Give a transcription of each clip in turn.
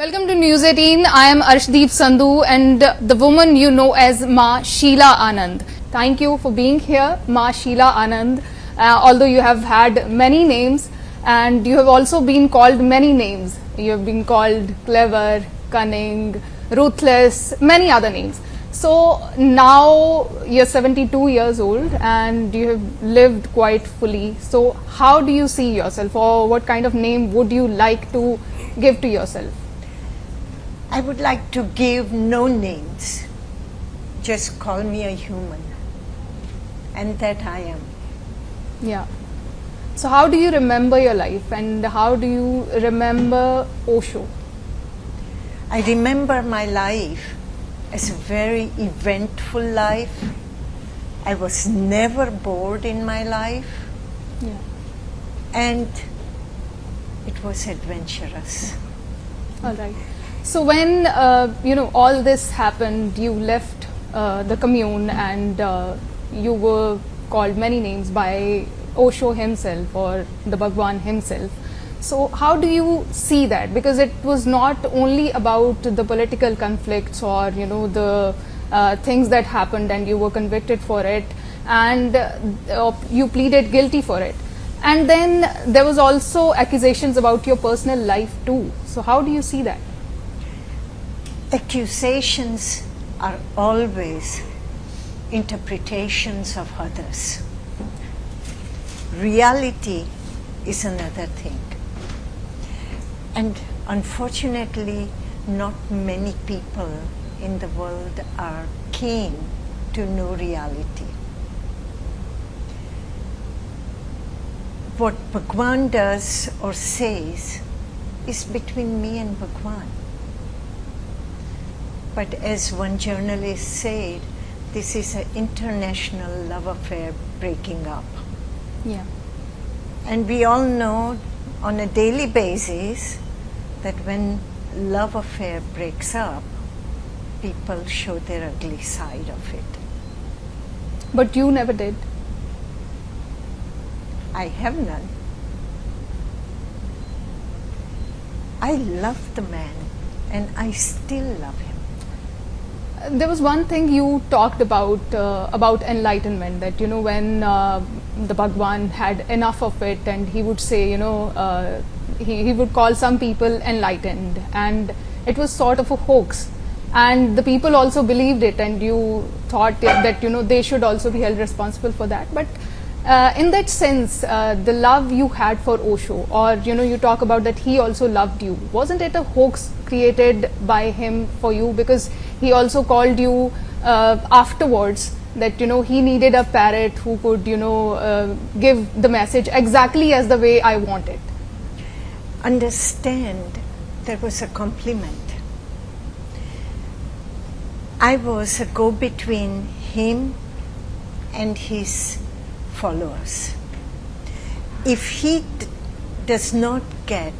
Welcome to News 18. I am Arshdeep Sandhu and the woman you know as Ma Sheela Anand. Thank you for being here, Ma Sheela Anand. Uh, although you have had many names and you have also been called many names. You have been called clever, cunning, ruthless, many other names. So now you're 72 years old and you have lived quite fully. So how do you see yourself or what kind of name would you like to give to yourself? I would like to give no names. Just call me a human. And that I am. Yeah. So how do you remember your life and how do you remember Osho? I remember my life as a very eventful life. I was never bored in my life Yeah. and it was adventurous. All right. So when uh, you know all this happened, you left uh, the commune and uh, you were called many names by Osho himself or the Bhagwan himself. So how do you see that? Because it was not only about the political conflicts or you know the uh, things that happened and you were convicted for it and uh, you pleaded guilty for it. And then there was also accusations about your personal life too. So how do you see that? Accusations are always interpretations of others. Reality is another thing. And unfortunately, not many people in the world are keen to know reality. What Bhagwan does or says is between me and Bhagwan. But as one journalist said, this is an international love affair breaking up. Yeah. And we all know on a daily basis that when love affair breaks up, people show their ugly side of it. But you never did. I have none. I love the man and I still love him. There was one thing you talked about uh, about enlightenment that you know when uh, the Bhagwan had enough of it and he would say you know uh, he, he would call some people enlightened. And it was sort of a hoax. And the people also believed it and you thought that you know they should also be held responsible for that. But uh, in that sense uh, the love you had for Osho or you know you talk about that he also loved you wasn't it a hoax created by him for you because he also called you uh, afterwards that you know he needed a parrot who could you know uh, give the message exactly as the way I want it Understand there was a compliment. I was a go between him and his followers. If he does not get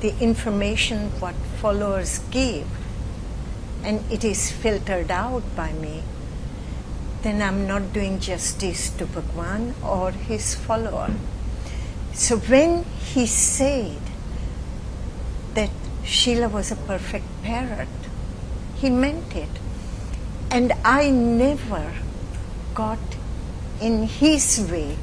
the information what followers give and it is filtered out by me, then I'm not doing justice to Bhagwan or his follower. So when he said that Sheela was a perfect parrot, he meant it. And I never got in his way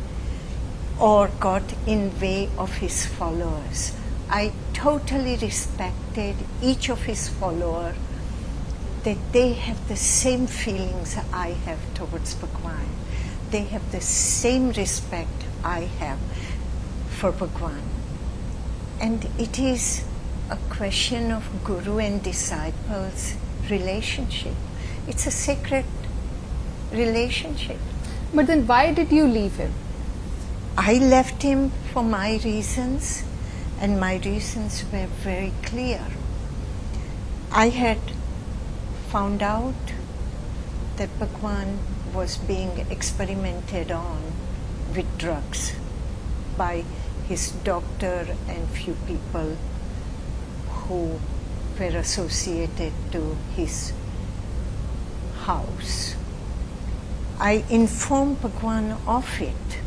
or got in way of his followers. I totally respected each of his followers that they have the same feelings I have towards Bhagwan. They have the same respect I have for Bhagwan. And it is a question of guru and disciples relationship. It's a sacred relationship. But then why did you leave him I left him for my reasons, and my reasons were very clear. I had found out that Bhagwan was being experimented on with drugs by his doctor and few people who were associated to his house. I informed Bhagwan of it,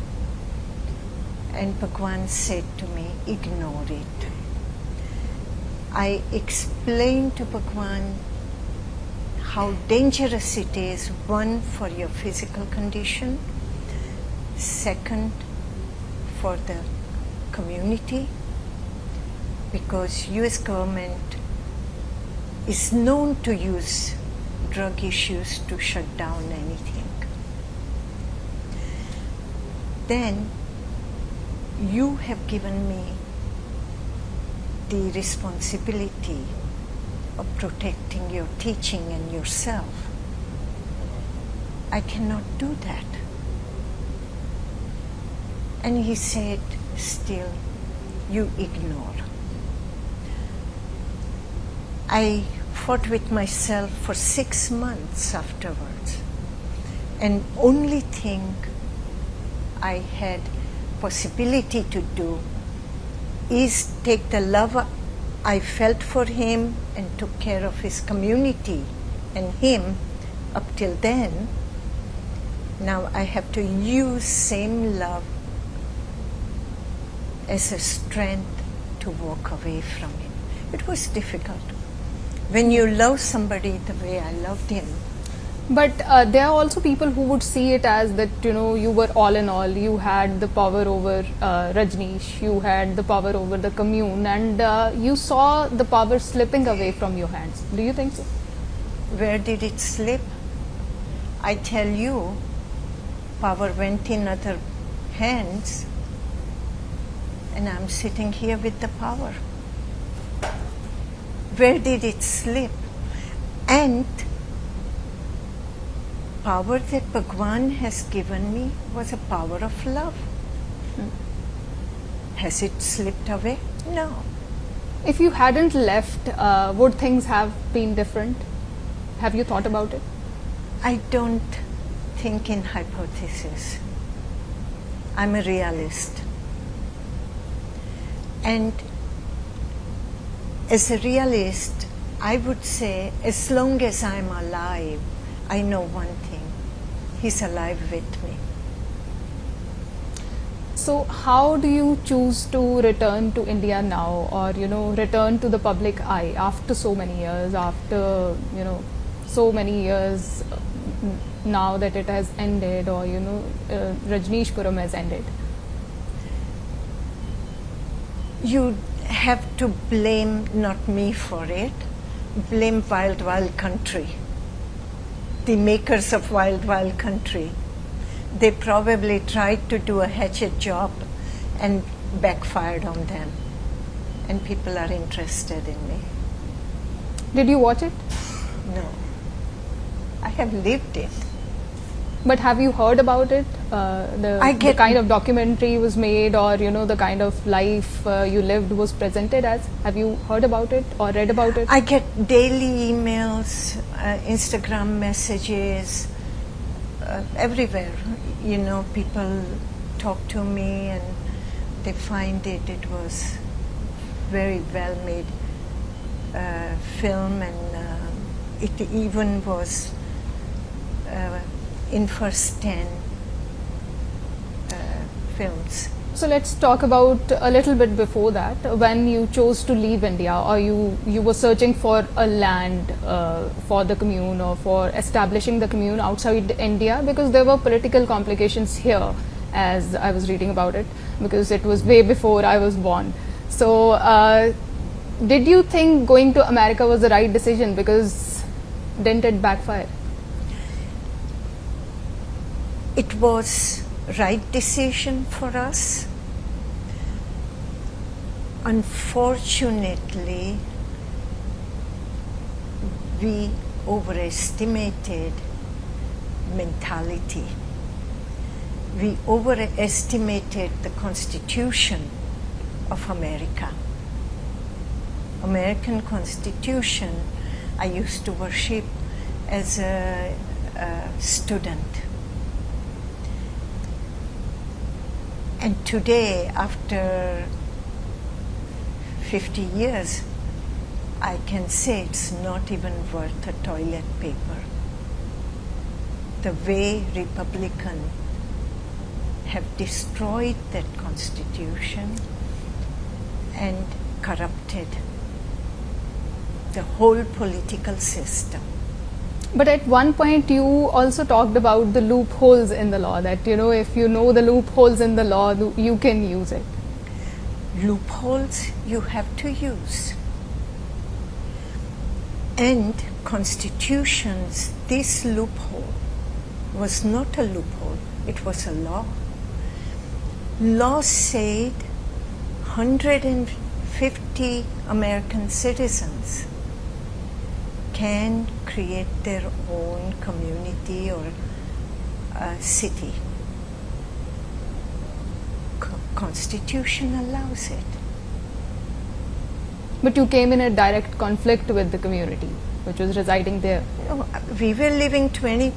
and Bhagwan said to me, ignore it. I explained to Bhagwan how dangerous it is one for your physical condition, second for the community because US government is known to use drug issues to shut down anything. Then you have given me the responsibility of protecting your teaching and yourself. I cannot do that. And he said, Still, you ignore. I fought with myself for six months afterwards. And only thing I had possibility to do is take the love I felt for him and took care of his community and him up till then. Now I have to use same love as a strength to walk away from him. It was difficult. When you love somebody the way I loved him, But uh, there are also people who would see it as that you know you were all in all. You had the power over uh, Rajneesh. You had the power over the commune, and uh, you saw the power slipping away from your hands. Do you think so? where did it slip? I tell you, power went in other hands, and I'm sitting here with the power. Where did it slip? And power that Bhagwan has given me was a power of love. Has it slipped away? No. If you hadn't left, uh, would things have been different? Have you thought about it? I don't think in hypothesis. I'm a realist. And as a realist, I would say, as long as I'm alive, I know one thing He's alive with me. So, how do you choose to return to India now, or you know, return to the public eye after so many years, after you know, so many years uh, now that it has ended, or you know, uh, Rajneeshpuram has ended? You have to blame not me for it, blame Wild Wild Country, the makers of Wild Wild Country. They probably tried to do a hatchet job and backfired on them. And people are interested in me. Did you watch it? No. I have lived it. But have you heard about it? Uh, the, I the kind of documentary was made, or you know, the kind of life uh, you lived was presented as. Have you heard about it or read about it? I get daily emails, uh, Instagram messages, uh, everywhere. You know, people talk to me and they find it. It was very well made uh, film, and uh, it even was uh, in first ten uh, films. So let's talk about a little bit before that. When you chose to leave India, or you you were searching for a land uh, for the commune or for establishing the commune outside India, because there were political complications here, as I was reading about it, because it was way before I was born. So, uh, did you think going to America was the right decision? Because didn't it backfire? It was right decision for us. Unfortunately we overestimated mentality. We overestimated the constitution of america. American constitution i used to worship as a, a student And today, after 50 years, I can say it's not even worth a toilet paper. The way Republican have destroyed that constitution and corrupted the whole political system. But at one point, you also talked about the loopholes in the law. That you know, if you know the loopholes in the law, you can use it. Loopholes you have to use. And constitutions, this loophole was not a loophole, it was a law. Law said 150 American citizens can create their own community or uh, city. Co- Constitution allows it. But you came in a direct conflict with the community, which was residing there. We were living 20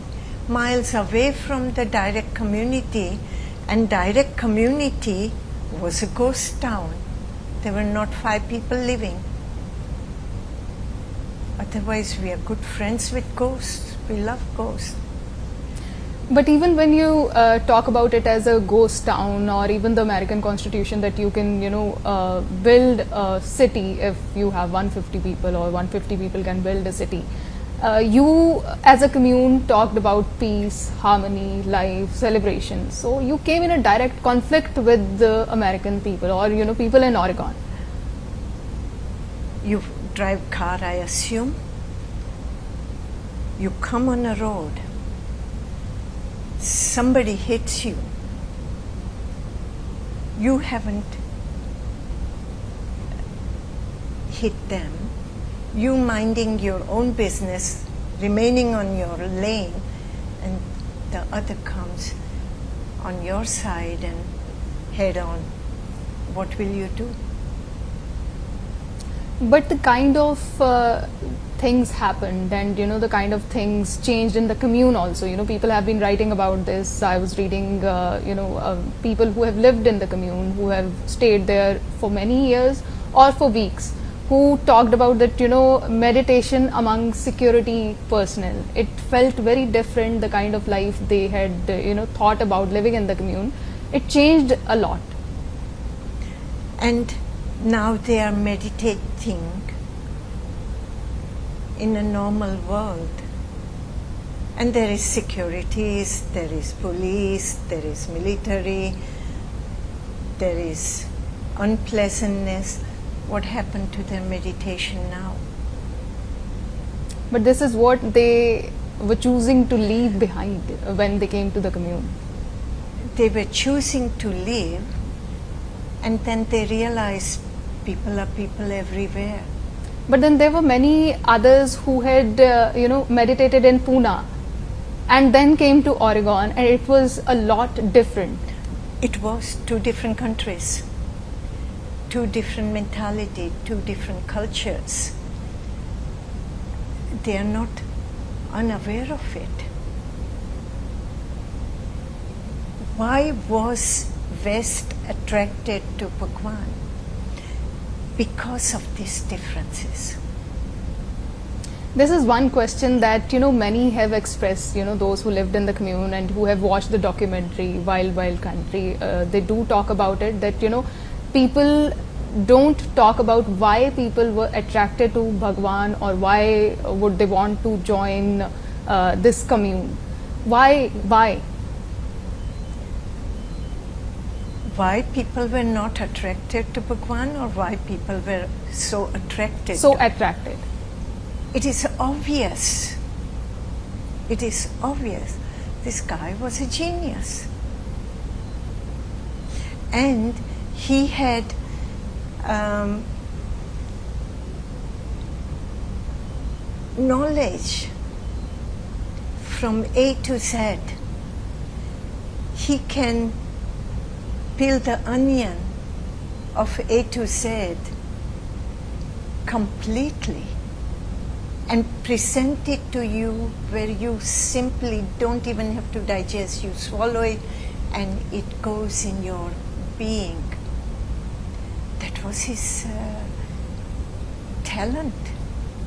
miles away from the direct community, and direct community was a ghost town. There were not five people living. Otherwise, we are good friends with ghosts. We love ghosts. But even when you uh, talk about it as a ghost town, or even the American Constitution, that you can, you know, uh, build a city if you have 150 people, or 150 people can build a city. Uh, you, as a commune, talked about peace, harmony, life, celebration. So you came in a direct conflict with the American people, or you know, people in Oregon. Drive car, I assume. You come on a road. Somebody hits you. You haven't hit them. You minding your own business, remaining on your lane, and the other comes on your side and head on. What will you do? But the kind of uh, things happened and you know the kind of things changed in the commune also. You know people have been writing about this. I was reading uh, you know uh, people who have lived in the commune who have stayed there for many years or for weeks who talked about that you know meditation among security personnel. It felt very different the kind of life they had you know thought about living in the commune. It changed a lot. And now they are meditating in a normal world. And there is securities, there is police, there is military, there is unpleasantness. What happened to their meditation now? but this is what they were choosing to leave behind when they came to the commune They were choosing to leave, and then they realized people are people everywhere. But then there were many others who had, uh, you know, meditated in Pune and then came to Oregon, and it was a lot different. It was two different countries, two different mentality, two different cultures. They are not unaware of it. Why was West attracted to Bhagwan? Because of these differences. This is one question that you know many have expressed. You know, those who lived in the commune and who have watched the documentary Wild Wild Country, uh, they do talk about it. That you know, people don't talk about why people were attracted to Bhagwan or why would they want to join uh, this commune. Why? Why? Why people were not attracted to Bhagwan or why people were so attracted So attracted. It is obvious. It is obvious. This guy was a genius. And he had um, knowledge from A to Z. He can peel the onion of A to Z completely and present it to you where you simply don't even have to digest. You swallow it and it goes in your being. That was his uh, talent.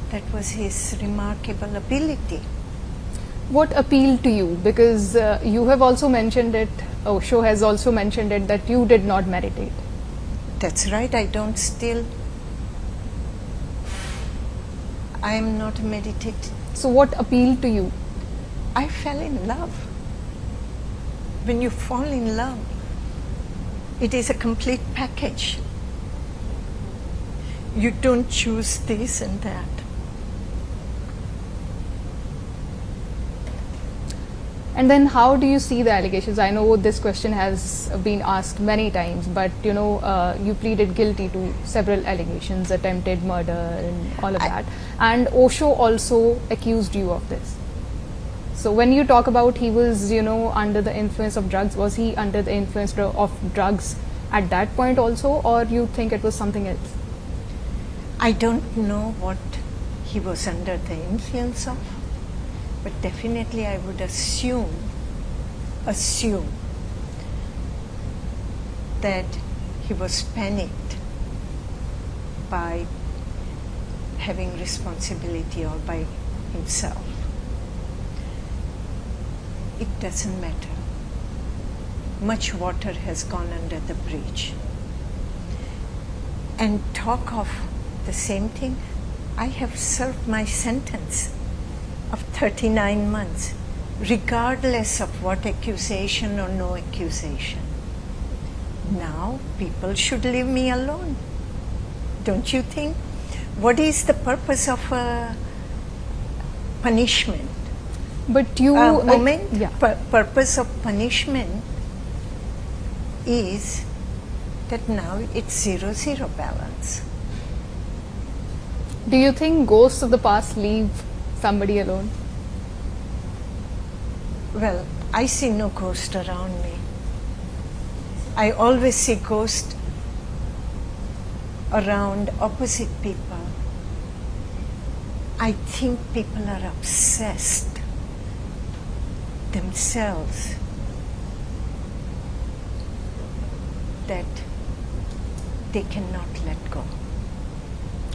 That was his remarkable ability. What appealed to you? Because uh, you have also mentioned it, Osho has also mentioned it, that you did not meditate. That's right, I don't still. I am not a meditator. So, what appealed to you? I fell in love. When you fall in love, it is a complete package. You don't choose this and that. And then, how do you see the allegations? I know this question has been asked many times, but you know, uh, you pleaded guilty to several allegations, attempted murder, and all of I- that. And Osho also accused you of this. So, when you talk about he was, you know, under the influence of drugs, was he under the influence of drugs at that point also, or you think it was something else? I don't know what he was under the influence of, but definitely I would assume, assume that he was panicked by having responsibility all by himself. It doesn't matter. Much water has gone under the bridge. And talk of the same thing, I have served my sentence of 39 months, regardless of what accusation or no accusation. Now people should leave me alone. Don't you think? What is the purpose of a punishment? But you, uh, moment, yeah. Pur- purpose of punishment is that now it's zero zero balance. Do you think ghosts of the past leave somebody alone? Well, I see no ghost around me. I always see ghost around opposite people. I think people are obsessed themselves that they cannot let go.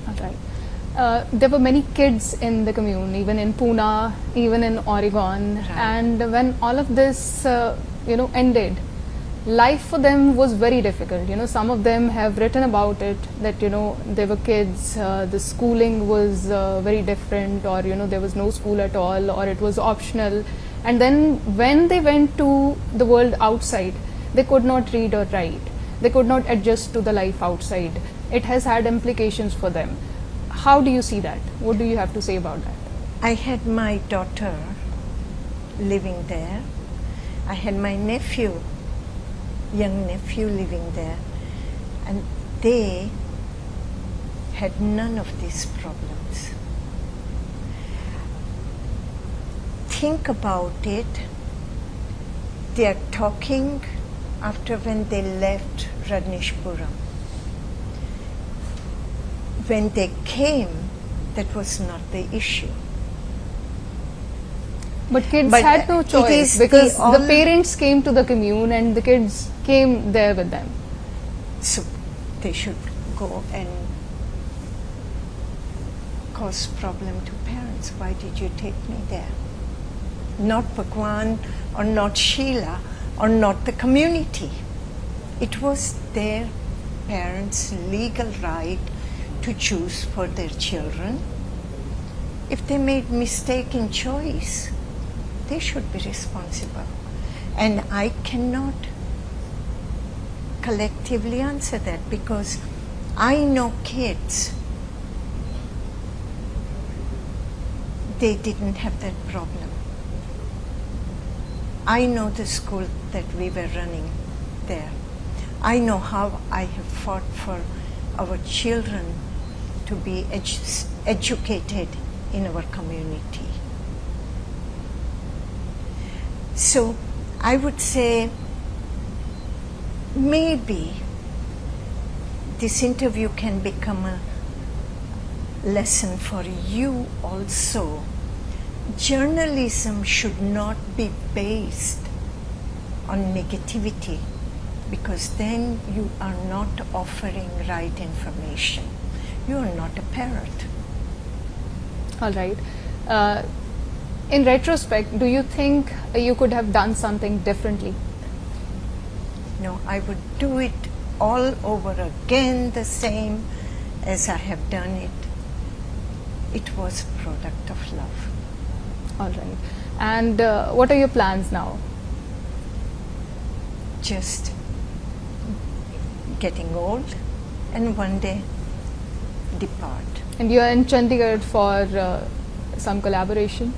All right. Uh, there were many kids in the commune, even in Pune, even in Oregon, Right. and when all of this, uh, you know, ended, life for them was very difficult. You know, some of them have written about it that you know they were kids, uh, the schooling was uh, very different, or you know there was no school at all, or it was optional, and then when they went to the world outside, they could not read or write. They could not adjust to the life outside. It has had implications for them. How do you see that? What do you have to say about that? I had my daughter living there. I had my nephew, young nephew living there. And they had none of these problems. Think about it. They are talking after when they left Rajneeshpuram. When they came, that was not the issue. But kids But, had no choice is the because the, parents came to the commune and the kids came there with them. So they should go and cause problem to parents. Why did you take me there? Not Bhagwan or not Sheela or not the community. It was their parents' legal right to choose for their children. If they made mistaken choice, they should be responsible. And I cannot collectively answer that because I know kids, they didn't have that problem. I know the school that we were running there. I know how I have fought for our children to be edu- educated in our community. So I would say maybe this interview can become a lesson for you also. Journalism should not be based on negativity because then you are not offering right information. You are not a parrot. All right. Uh, in retrospect, do you think you could have done something differently? No, I would do it all over again the same as I have done it. it was a product of love. All right. And uh, what are your plans now? Just getting old and one day depart. And you are in Chandigarh for uh, some collaboration.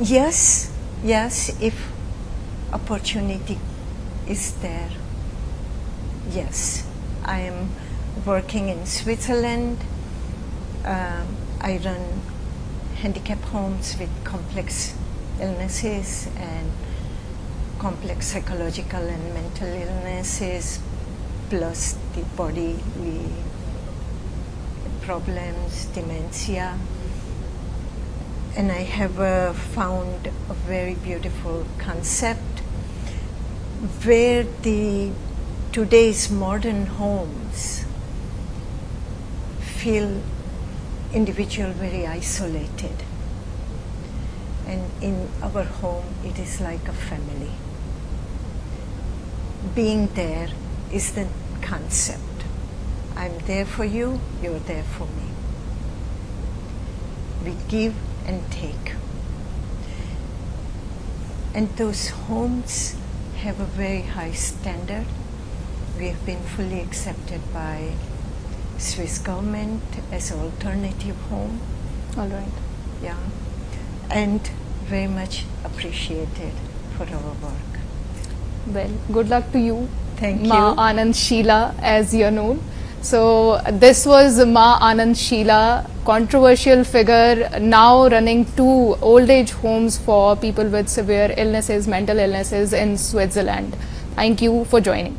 Yes, yes, if opportunity is there. Yes, I am working in Switzerland. Um, I run handicap homes with complex illnesses and complex psychological and mental illnesses, plus the bodily problems, dementia. And I have uh, found a very beautiful concept where the today's modern homes feel individual very isolated. And in our home it is like a family. Being there is the concept i'm there for you you're there for me we give and take and those homes have a very high standard we have been fully accepted by Swiss government as an alternative home. All right. Yeah. And very much appreciated for our work. Well, good luck to you. Thank you. Ma you. Anand Sheela, as you're known. So, this was Ma Anand Sheela, controversial figure, now running two old age homes for people with severe illnesses, mental illnesses in Switzerland. Thank you for joining.